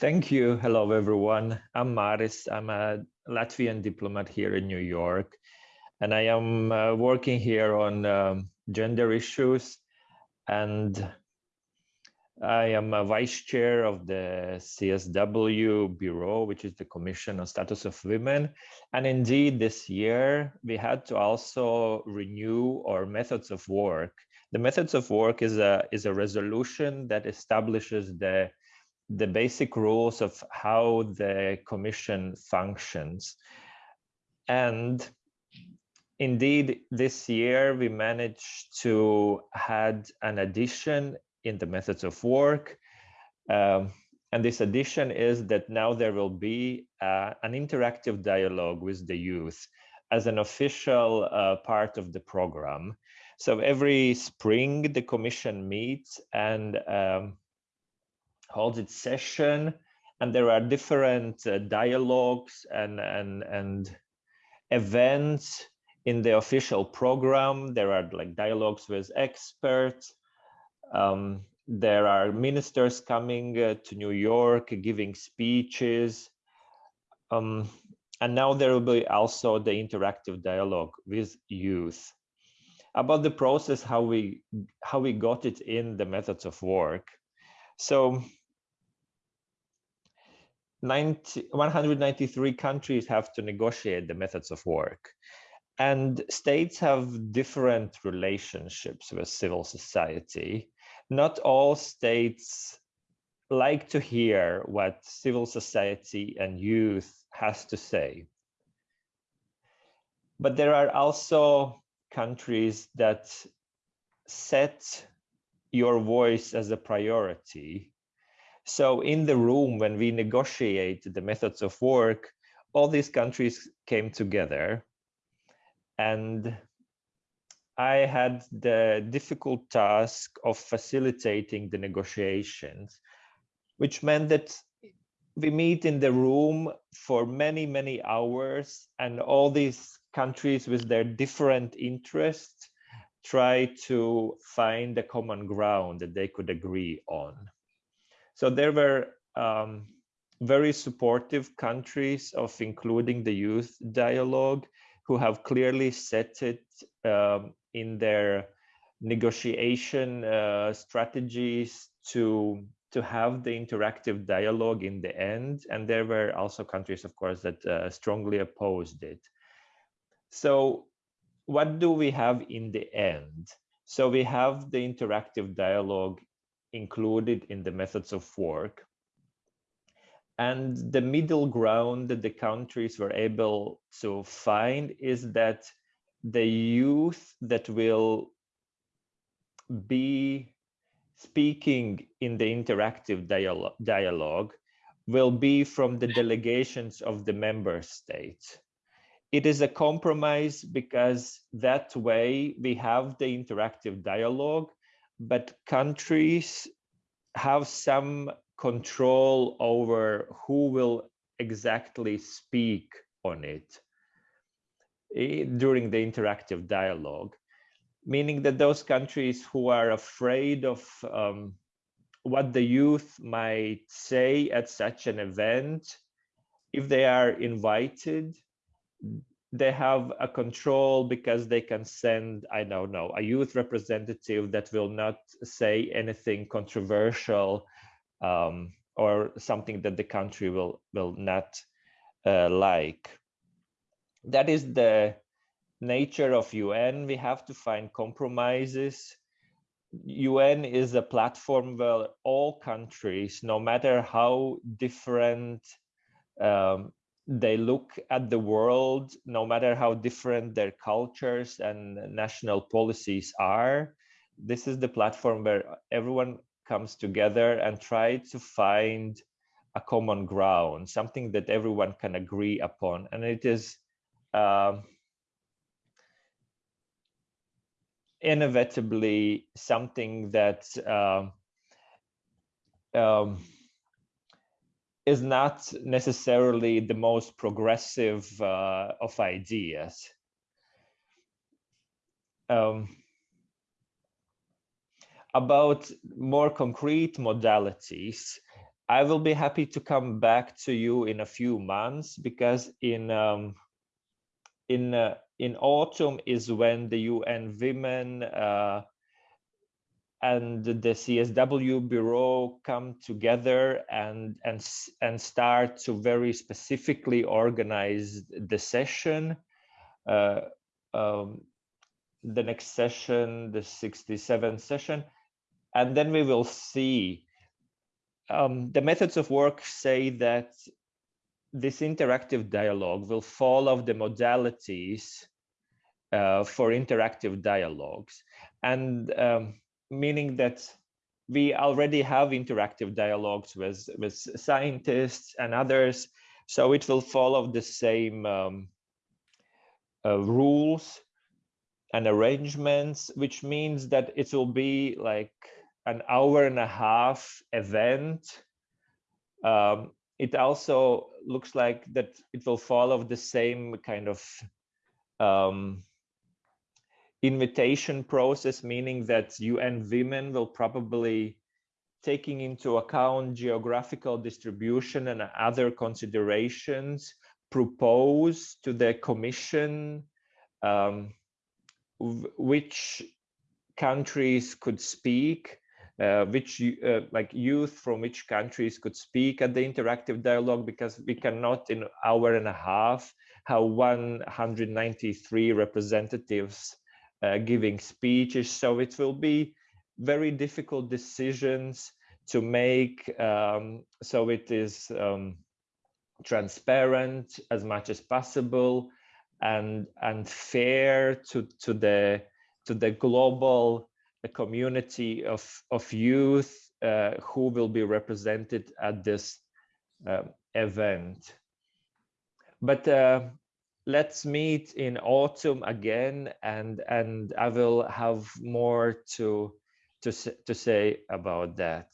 Thank you. Hello, everyone. I'm Maris. I'm a Latvian diplomat here in New York, and I am uh, working here on um, gender issues. And I am a vice chair of the CSW Bureau, which is the Commission on Status of Women. And indeed, this year, we had to also renew our methods of work. The methods of work is a, is a resolution that establishes the the basic rules of how the commission functions. And indeed, this year we managed to add an addition in the methods of work. Um, and this addition is that now there will be uh, an interactive dialogue with the youth as an official uh, part of the program. So every spring, the commission meets and um, holds its session and there are different uh, dialogues and, and, and events in the official program. There are like dialogues with experts. Um, there are ministers coming uh, to New York giving speeches. Um, and now there will be also the interactive dialogue with youth about the process, how we how we got it in the methods of work. So 90, 193 countries have to negotiate the methods of work. And states have different relationships with civil society. Not all states like to hear what civil society and youth has to say. But there are also countries that set your voice as a priority so in the room, when we negotiate the methods of work, all these countries came together and I had the difficult task of facilitating the negotiations, which meant that we meet in the room for many, many hours and all these countries with their different interests try to find a common ground that they could agree on. So there were um, very supportive countries of including the youth dialogue who have clearly set it um, in their negotiation uh, strategies to to have the interactive dialogue in the end. And there were also countries, of course, that uh, strongly opposed it. So what do we have in the end? So we have the interactive dialogue included in the methods of work. And the middle ground that the countries were able to find is that the youth that will be speaking in the interactive dialogue, dialogue will be from the delegations of the member states. It is a compromise because that way we have the interactive dialogue but countries have some control over who will exactly speak on it eh, during the interactive dialogue, meaning that those countries who are afraid of um, what the youth might say at such an event, if they are invited, they have a control because they can send, I don't know, a youth representative that will not say anything controversial um, or something that the country will, will not uh, like. That is the nature of UN. We have to find compromises. UN is a platform where all countries, no matter how different um, they look at the world, no matter how different their cultures and national policies are. This is the platform where everyone comes together and try to find a common ground, something that everyone can agree upon. And it is uh, inevitably something that uh, um, is not necessarily the most progressive uh, of ideas. Um, about more concrete modalities, I will be happy to come back to you in a few months because in um, in uh, in autumn is when the UN Women uh, and the CSW Bureau come together and and and start to very specifically organize the session. Uh, um, the next session, the 67th session, and then we will see. Um, the methods of work say that this interactive dialogue will follow the modalities uh, for interactive dialogues. And um, meaning that we already have interactive dialogues with with scientists and others so it will follow the same um, uh, rules and arrangements which means that it will be like an hour and a half event. Um, it also looks like that it will follow the same kind of um, invitation process, meaning that UN Women will probably taking into account geographical distribution and other considerations propose to the commission um, which countries could speak uh, which uh, like youth from which countries could speak at the interactive dialogue because we cannot in hour and a half have 193 representatives uh, giving speeches so it will be very difficult decisions to make um, so it is um, transparent as much as possible and and fair to to the to the global community of, of youth uh, who will be represented at this uh, event. But uh, let's meet in autumn again and, and I will have more to, to, to say about that.